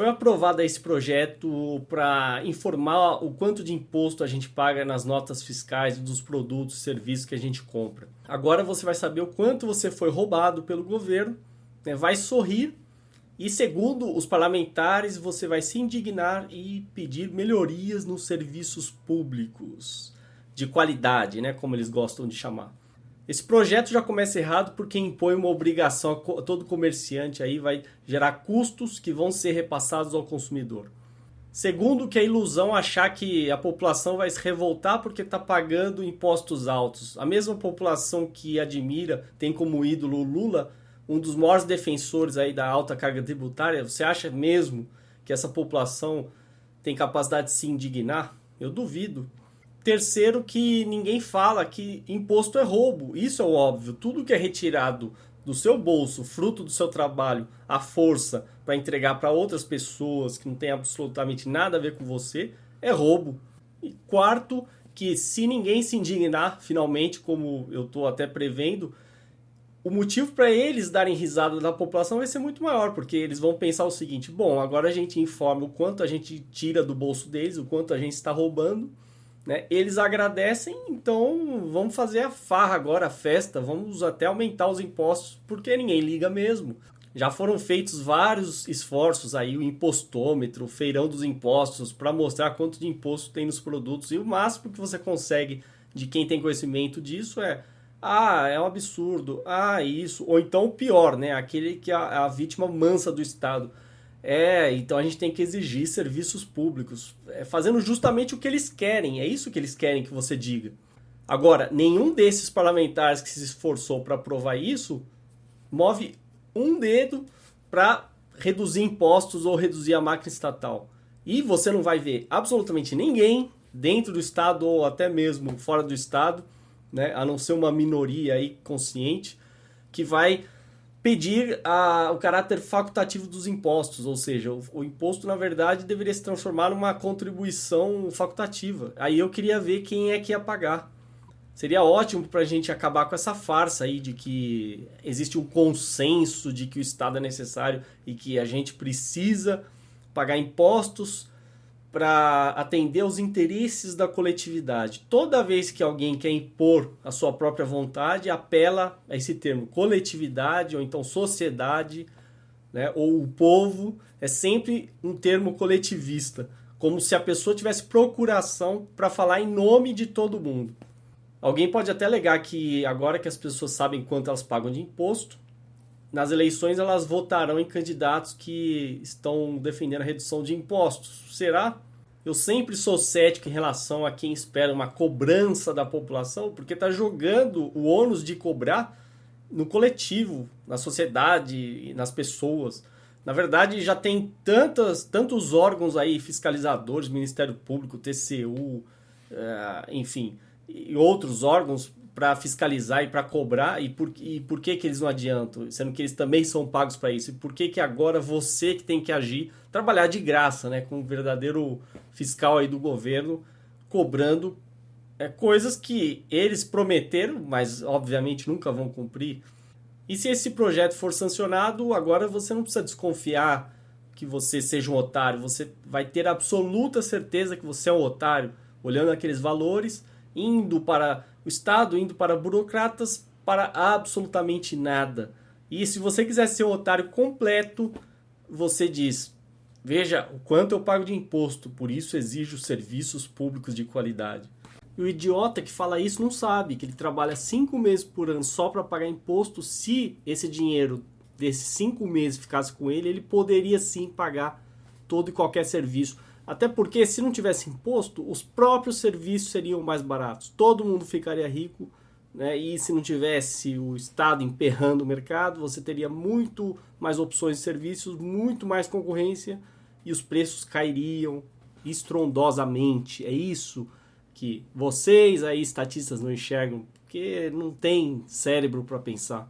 Foi aprovado esse projeto para informar o quanto de imposto a gente paga nas notas fiscais dos produtos e serviços que a gente compra. Agora você vai saber o quanto você foi roubado pelo governo, né? vai sorrir e, segundo os parlamentares, você vai se indignar e pedir melhorias nos serviços públicos de qualidade, né? como eles gostam de chamar. Esse projeto já começa errado porque impõe uma obrigação a todo comerciante aí vai gerar custos que vão ser repassados ao consumidor. Segundo, que a ilusão achar que a população vai se revoltar porque está pagando impostos altos. A mesma população que admira, tem como ídolo Lula, um dos maiores defensores aí da alta carga tributária, você acha mesmo que essa população tem capacidade de se indignar? Eu duvido. Terceiro, que ninguém fala que imposto é roubo. Isso é óbvio. Tudo que é retirado do seu bolso, fruto do seu trabalho, a força para entregar para outras pessoas que não tem absolutamente nada a ver com você, é roubo. E quarto, que se ninguém se indignar, finalmente, como eu estou até prevendo, o motivo para eles darem risada da população vai ser muito maior, porque eles vão pensar o seguinte: bom, agora a gente informa o quanto a gente tira do bolso deles, o quanto a gente está roubando né? Eles agradecem, então vamos fazer a farra agora, a festa, vamos até aumentar os impostos, porque ninguém liga mesmo. Já foram feitos vários esforços aí, o impostômetro, o feirão dos impostos, para mostrar quanto de imposto tem nos produtos. E o máximo que você consegue de quem tem conhecimento disso é ah, é um absurdo, ah, isso. Ou então o pior, né? Aquele que é a, vítima mansa do Estado. É, então a gente tem que exigir serviços públicos, é, fazendo justamente o que eles querem, é isso que eles querem que você diga. Agora, nenhum desses parlamentares que se esforçou para aprovar isso move um dedo para reduzir impostos ou reduzir a máquina estatal. E você não vai ver absolutamente ninguém dentro do Estado ou até mesmo fora do Estado, né, a não ser uma minoria aí consciente, que vai pedir a, o caráter facultativo dos impostos, ou seja, o, o, imposto na verdade deveria se transformar numa contribuição facultativa. Aí eu queria ver quem é que ia pagar. Seria ótimo para a gente acabar com essa farsa aí de que existe um consenso de que o Estado é necessário e que a gente precisa pagar impostos para atender aos interesses da coletividade. Toda vez que alguém quer impor a sua própria vontade, apela a esse termo coletividade ou então sociedade, né, ou o povo, é sempre um termo coletivista, como se a pessoa tivesse procuração para falar em nome de todo mundo. Alguém pode até alegar que agora que as pessoas sabem quanto elas pagam de imposto, nas eleições elas votarão em candidatos que estão defendendo a redução de impostos. Será? Eu sempre sou cético em relação a quem espera uma cobrança da população, porque está jogando o ônus de cobrar no coletivo, na sociedade, nas pessoas. Na verdade, já tem tantas, tantos órgãos aí, fiscalizadores, Ministério Público, TCU, eh, enfim, e outros órgãos para fiscalizar e para cobrar e por, e por que, que eles não adiantam, sendo que eles também são pagos para isso? E por que, que agora você que tem que agir, trabalhar de graça, né, com um verdadeiro fiscal aí do governo, cobrando é, coisas que eles prometeram, mas obviamente nunca vão cumprir. E se esse projeto for sancionado, agora você não precisa desconfiar que você seja um otário, você vai ter absoluta certeza que você é um otário, olhando aqueles valores, indo para o Estado indo para burocratas para absolutamente nada. E se você quiser ser um otário completo, você diz: Veja o quanto eu pago de imposto, por isso exijo serviços públicos de qualidade. E o idiota que fala isso não sabe que ele trabalha cinco meses por ano só para pagar imposto. Se esse dinheiro desses cinco meses ficasse com ele, ele poderia sim pagar todo e qualquer serviço até porque se não tivesse imposto, os próprios serviços seriam mais baratos. Todo mundo ficaria rico, né? E se não tivesse o Estado emperrando o mercado, você teria muito mais opções de serviços, muito mais concorrência e os preços cairiam estrondosamente. É isso que vocês aí estatistas não enxergam, porque não tem cérebro para pensar.